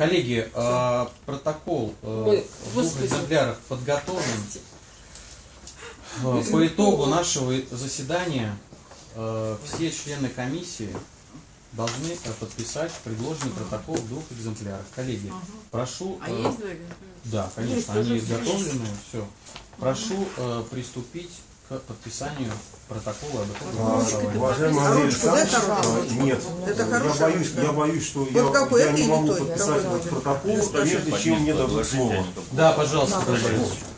Коллеги, э, протокол э, Ой, в двух господи. экземплярах подготовлен. Э, По итогу нашего заседания э, все члены комиссии должны э, подписать предложенный протокол в двух экземплярах. Коллеги, прошу... А э, есть два экземпляра? Да, конечно, Есть, они изготовлены, все. Прошу э, приступить к подписанию протокола об итоговом А, Уважаемый. Андрей да, Александрович, а, нет, Это я боюсь, я боюсь, что Вот я, какой, я не могу подписать этот протокол, прежде чем мне дадут слово. Да, пожалуйста, Да.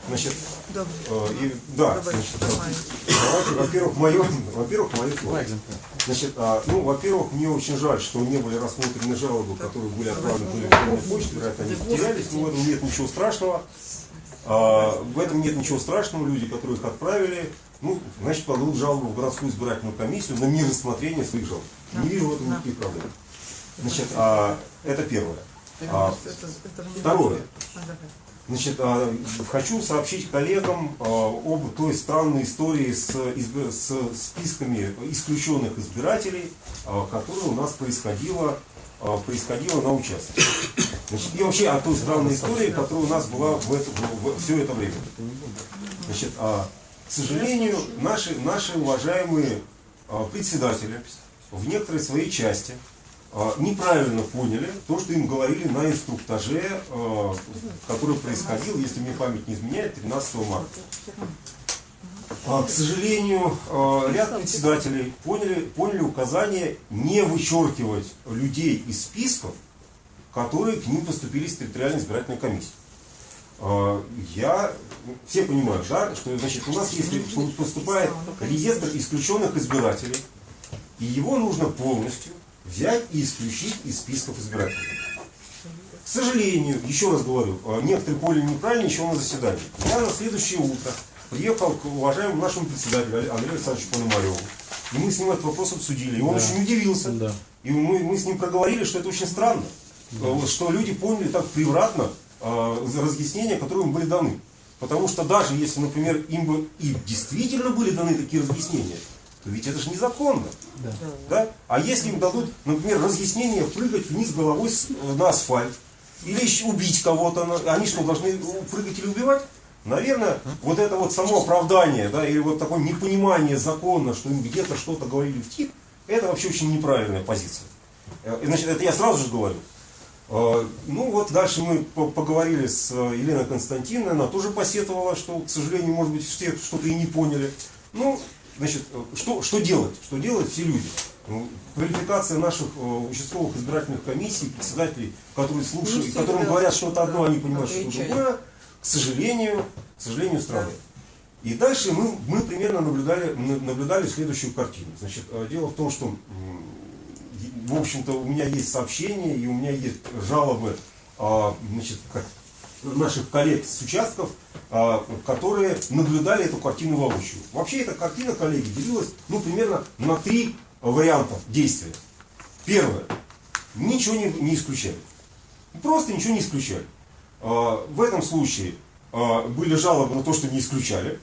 Значит, Добре. э, и- да, значит, давайте, во-первых, мое, во-первых, мое слово. Значит, а, ну, во-первых, мне очень жаль, что не были рассмотрены жалобы, которые были отправлены по электронной почте, вероятно, они потерялись, но в этом нет ничего страшного. А, в этом нет ничего страшного, люди, которые их отправили, ну, значит, подадут жалобу в городскую избирательную комиссию на нерассмотрение своих жалоб. Не вижу в этом Да. никаких проблем. Значит, а, это первое. А, второе. А. Значит, а, хочу сообщить коллегам а, об той странной истории с, изб- с списками исключенных избирателей, а, которая у нас происходила, а, происходила на участке. Значит, и вообще о той странной истории, которая у нас была в это, в- в- все это время. Значит, а, к сожалению, наши, наши уважаемые а, председатели в некоторой своей части а, неправильно поняли то, что им говорили на инструктаже, а, который происходил, если мне память не изменяет, 13 марта. А, К сожалению, а, ряд председателей поняли, поняли указание не вычеркивать людей из списков, которые к ним поступили с территориальной избирательной комиссии. А, Я, ну, все понимают, да, что значит, у нас если поступает реестр исключенных избирателей, и его нужно полностью взять и исключить из списков избирателей. К сожалению, еще раз говорю, э, некоторые поняли неправильно еще на заседании. Я на следующее утро приехал к уважаемому нашему председателю Андрею Александровичу Пономареву. И мы с ним этот вопрос обсудили. И он Да. очень удивился. Да. И мы, мы с ним проговорили, что это очень странно. Э, Что люди поняли так превратно э, разъяснения, которые им были даны. Потому что даже если, например, им бы и действительно были даны такие разъяснения, то ведь это же незаконно. Да. Да? А если им дадут, например, разъяснение прыгать вниз головой с- на асфальт, или еще убить кого-то, они что, должны прыгать или убивать? Наверное, вот это вот само оправдание, да, или вот такое непонимание закона, что им где-то что-то говорили в тип, это вообще очень неправильная позиция. Э, Значит, это я сразу же говорю. Э, Ну вот дальше мы по- поговорили с э, Еленой Константиновной, она тоже посетовала, что, к сожалению, может быть, все что-то и не поняли. Ну, значит, э, что, что делать? Что делать все люди? Ну, Квалификация наших э, участковых избирательных комиссий, председателей, которые слушают, Не которым говорят что-то одно, они понимают что-то другое, к сожалению, к сожалению, странно. И дальше мы, мы примерно наблюдали, наблюдали следующую картину. Значит, дело в том, что, в общем-то, у меня есть сообщения и у меня есть жалобы а, значит, наших коллег с участков, а, которые наблюдали эту картину воочию. Вообще эта картина, коллеги, делилась ну, примерно на три варианта действия. Первое. Ничего не, не исключали. Просто ничего не исключали. А, В этом случае были жалобы на то, что не исключали.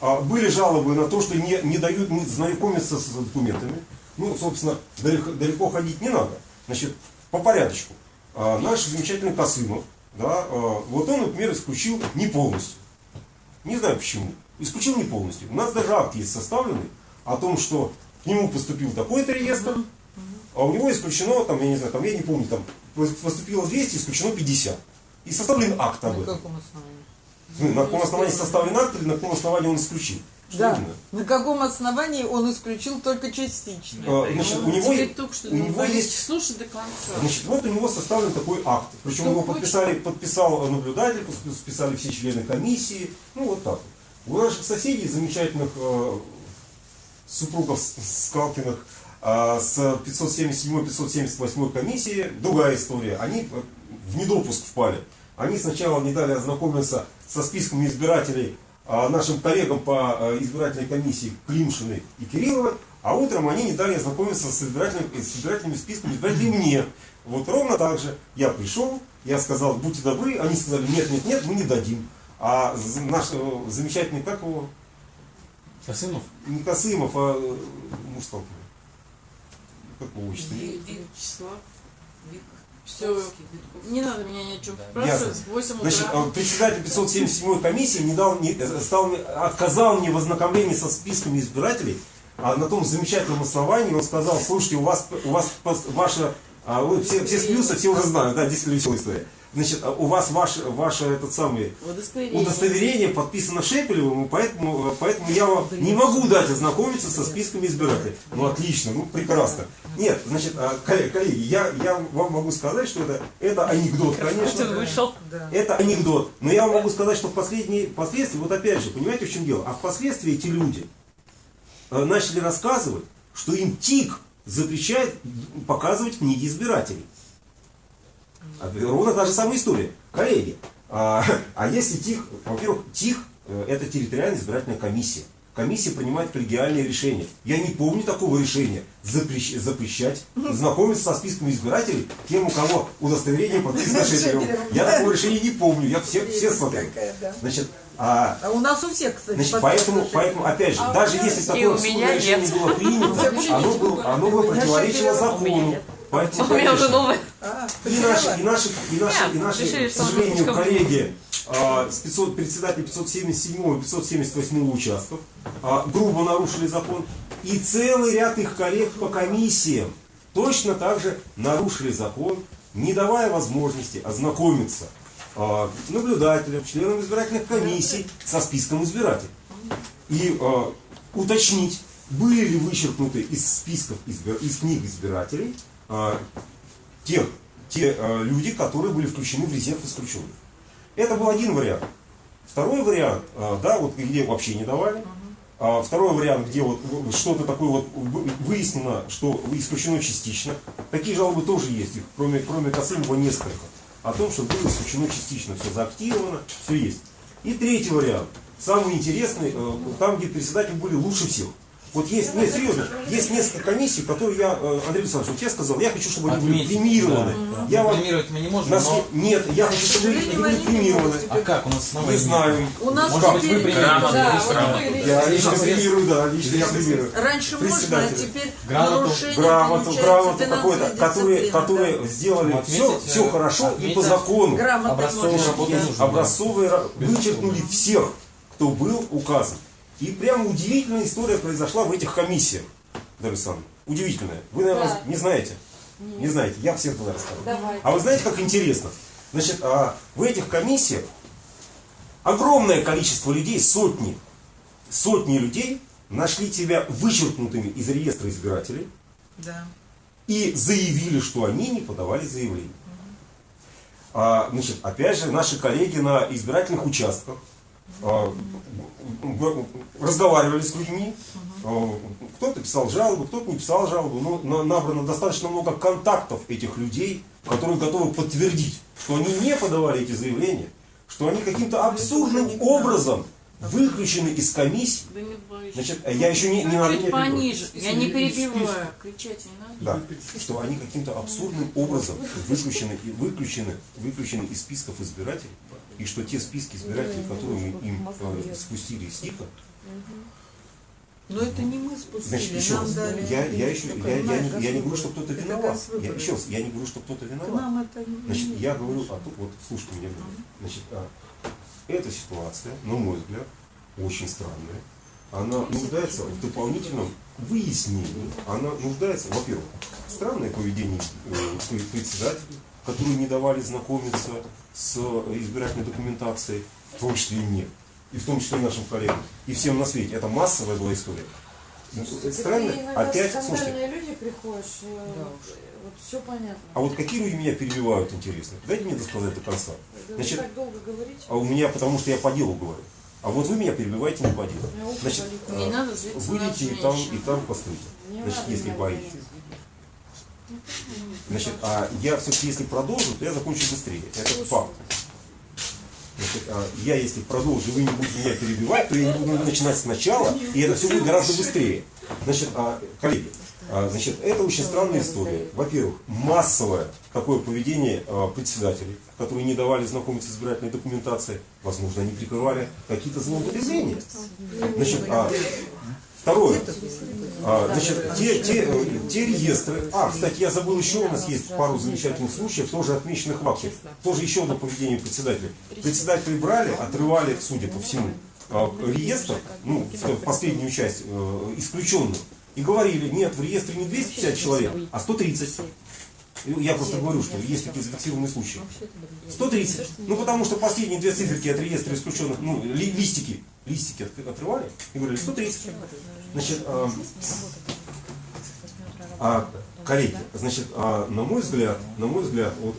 А, Были жалобы на то, что не, не дают не знакомиться с документами. Ну, собственно, далеко, далеко ходить не надо. Значит, по порядочку. А, Наш замечательный Косымов, да, а, вот он, например, исключил не полностью. Не знаю почему. Исключил не полностью. У нас даже акт есть составленный о том, что к нему поступил такой-то реестр, а у него исключено, там, я не знаю, там, я не помню, там, поступило 200, исключено 50. И составлен акт об На этом. каком основании? Ну, на каком основании составлен акт или на каком основании он исключил? Да. именно? На каком основании он исключил только частично? А, значит, у него, только что у него есть слушай до конца. Значит, вот у него составлен такой акт. Причем Что его хочешь? подписали, подписал наблюдатель, подписали все члены комиссии. Ну, вот так вот. У наших соседей, замечательных э, супругов Скалкиных, э, с 577-578 комиссии, другая история. Они э, в недопуск впали. Они сначала не дали ознакомиться со списками избирателей нашим коллегам по э, избирательной комиссии Климшиной и Кирилловой, а утром они не дали ознакомиться с, избирательными, с избирательными списками избирателей мне. Вот ровно так же я пришел, я сказал, будьте добры, они сказали, нет, нет, нет, мы не дадим. А наш э, замечательный, как его, Косымов? не Косымов, а э, муж. Как его отчество? Вячеслав, Вик. Все, не надо меня ни о чем спрашивать. В 8 Значит, утра. э, председатель 577 комиссии не дал, не, э, стал, отказал мне в ознакомлении со списками избирателей, а на том замечательном основании он сказал, слушайте, у вас, у вас ваша, а, вы все, все смеются, все уже знают, да, действительно веселая история. Значит, а у вас ваш, ваше этот самый Удостоверение. удостоверение подписано Шепелевым, и поэтому, поэтому я вам не могу дать ознакомиться со списками избирателей. Ну отлично, ну прекрасно. Нет, значит, а, коллеги, я, я вам могу сказать, что это, это анекдот, конечно. вышел. Это анекдот. Но я вам могу сказать, что в последние, впоследствии, вот опять же, понимаете, в чем дело? А впоследствии эти люди э, начали рассказывать, что им ТИК запрещает показывать книги избирателей. А, Ровно та же самая история. Коллеги, а, а если ТИК, во-первых, ТИК э, это территориальная избирательная комиссия. Комиссия принимает коллегиальные решения. Я не помню такого решения запрещ- запрещать знакомиться со списками избирателей тем, у кого удостоверение подписано Шепелевым. Я такого решения не помню. Я все, все да. Значит, а, А у нас у всех, кстати, Значит, поэтому, поэтому, опять же, даже если такое решение нет. было принято, оно, было, оно бы противоречило У меня закону. Поэтому, У меня уже. А, и наши, и наши, и наши, и наши решили, к сожалению, коллеги а, с 500, председатель 577 и 578 участков а, грубо нарушили закон. И целый ряд их коллег по комиссиям точно так же нарушили закон, не давая возможности ознакомиться а, наблюдателям, членам избирательных комиссий со списком избирателей. И а, уточнить, были ли вычеркнуты из списков избир- из книг избирателей тех, те э, люди, которые были включены в резерв исключенных. Это был один вариант. Второй вариант, э, да, вот где вообще не давали. А второй вариант, где вот что-то такое вот вы- выяснено, что исключено частично. Такие жалобы тоже есть, их кроме, кроме Косынова несколько. О том, что было исключено частично, все заактировано, все есть. И третий вариант, самый интересный, э, там, где председатели были лучше всех. Вот есть, нет, серьезно, есть несколько комиссий, которые я, э, Андрей Александрович, вот я сказал, я хочу, чтобы они были премированы. да. Я вам, Премировать мы не можем, нас но... не- нет, я хочу, чтобы они были премированы. А как? У нас основания Не знаю. У нас Может быть, вы премируете? Да, Я лично премирую, да, лично я премирую. Раньше можно, а Председателя. теперь Грамоту. Грамоту, грамоту какой-то, которые, которые да. сделали все, все э, хорошо и по закону. Образцовые, ра- вычеркнули всех, кто был указан. И прямо удивительная история произошла в этих комиссиях, Дарья Александровна. Удивительная. Вы, наверное, Да. не знаете? Не знаете. Я всем тогда расскажу. Давай. А вы знаете, как интересно? Значит, а, в этих комиссиях огромное количество людей, сотни, сотни людей нашли тебя вычеркнутыми из реестра избирателей Да. и заявили, что они не подавали заявление. А, значит, опять же, наши коллеги на избирательных участках а, разговаривали с людьми. А, Кто-то писал жалобу, кто-то не писал жалобу. Но на- набрано достаточно много контактов этих людей, которые готовы подтвердить, что они не подавали эти заявления, что они каким-то абсурдным образом выключены из комиссии. Да. Значит, я еще не, не надо Чуть меня пониже. Я не перебиваю. Кричать не надо. Да, что они каким-то абсурдным образом выключены, выключены, выключены из списков избирателей, и что те списки избирателей, которые мы им э, спустили из ТИКа, Но это не мы значит, спустили, еще нам раз, дали. я, я, еще, я, я, не, я не говорю, что кто-то виноват. Я, еще раз, я не говорю, что кто-то виноват. Нам это не Значит, я говорю, а тут вот, слушайте меня, значит, а, эта ситуация, на мой взгляд, очень странная. Она нуждается в дополнительном выяснении. Она нуждается, во-первых, странное поведение э, пре- председателей, которые не давали знакомиться с избирательной документацией, в том числе и мне, и в том числе и нашим коллегам, и всем на свете. Это массовая была история. Это странно, Ты иногда опять, слушайте, люди приходишь, э, Да вот все понятно. а вот какие люди меня перебивают, интересно? Дайте мне досказать до конца. Вы Значит, так долго говорите. А у меня, потому что я по делу говорю. А вот вы меня перебиваете не по делу. Значит. Не э, на выйдите и там, и там постойте. Значит, если боитесь. Значит, а я все-таки, если продолжу, то я закончу быстрее. Это факт. Значит, а я, если продолжу, вы не будете меня перебивать, то я не буду начинать сначала, и это все будет гораздо быстрее. Значит, а, коллеги, а, значит, это очень странная история. Во-первых, массовое такое поведение а, председателей, которые не давали знакомиться с избирательной документацией. Возможно, они прикрывали какие-то злоупотребления. Значит, а, Второе. А, значит, те, те, те реестры. А, кстати, я забыл еще, у нас есть пару замечательных случаев, тоже отмеченных в акте. Тоже еще одно поведение председателя. Председатели брали, отрывали, судя по всему, а, реестр, ну, в последнюю часть, э, исключенных, и говорили, нет, в реестре не 250 человек, а 130. И Я просто говорю, что есть такие зафиксированные случаи. 130. Ну, потому что последние две циферки от реестра исключенных, ну, ли- листики, листики от- отрывали и говорили 130. Значит, а, а, коллеги, значит, а, на мой взгляд, на мой взгляд, вот,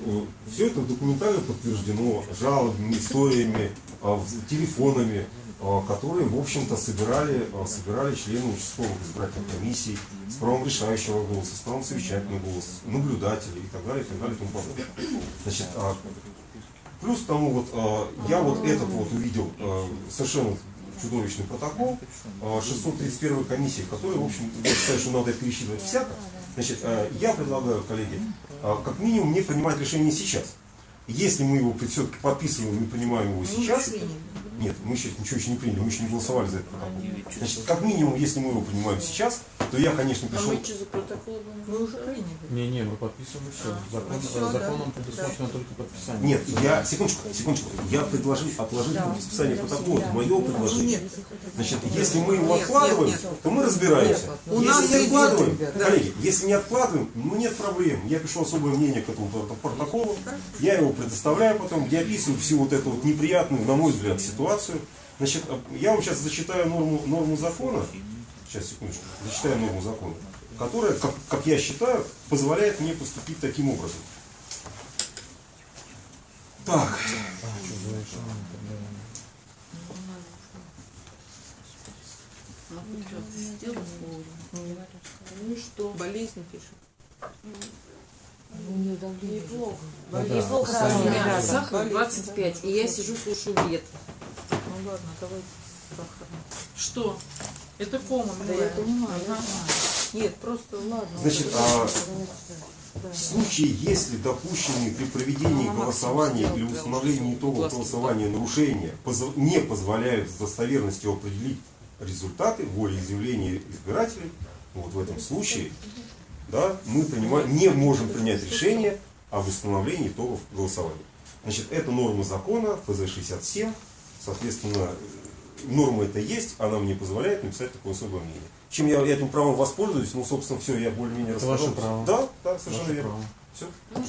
все это документально подтверждено жалобами, историями, а, телефонами, а, которые, в общем-то, собирали, а, собирали члены участковых избирательных комиссий с правом решающего голоса, с правом совещательного голоса, наблюдатели и так далее, и так далее, и тому подобное. Значит, а, плюс к тому, вот, а, я вот этот вот увидел а, совершенно чудовищный протокол а, 631 комиссии, который, в общем, я считаю, что надо пересчитывать всяко. Значит, а, я предлагаю, коллеги, а, как минимум не принимать решение сейчас. Если мы его все-таки подписываем и принимаем его сейчас, нет, мы еще ничего еще не приняли, мы еще не голосовали за этот протокол. Значит, как минимум, если мы его принимаем сейчас, то я, конечно, А пришел... мы что за протокол? Мы уже приняли. Не-не, мы подписываем все. Закон, ну всё, э, да. законом предусмотрено только подписание. Нет, я, секундочку, секундочку, я предложил отложить подписание протокола, это мое предложение. Значит, если мы его Нет, откладываем, нет, нет. то мы разбираемся. У если нас не откладываем, ребята. коллеги, если не откладываем, ну нет проблем. Я пишу особое мнение к этому прото- протоколу, я его предоставляю потом, я описываю всю вот эту вот неприятную, на мой взгляд, ситуацию. Значит, а, я вам сейчас зачитаю норму, норму закона, сейчас, секундочку, зачитаю норму закона, которая, как, как я считаю, позволяет мне поступить таким образом. Так, А, что? Ну и что? Болезнь пишет. Давление. Неплохо. Ну да, Неплохо меня сахар Болезнь, 25, и я сижу, слушаю бред. Ну ладно, давайте сахар. Что? Это кома, Да я понимаю, Ага. Нет, просто ладно. Значит, а да. В случае, если допущенные при проведении голосования или установлении итогов голосования нарушения не позволяют с достоверностью определить результаты волеизъявления избирателей, вот в этом случае да, мы принимаем, не можем принять решение об установлении итогов голосования. Значит, это норма закона, ФЗ-67, соответственно, норма это есть, она мне позволяет написать такое особое мнение. Чем я этим правом воспользуюсь, ну, собственно, все, я более-менее Это ваше рассказал. право. Да, да, совершенно Ваше верно. право. Все.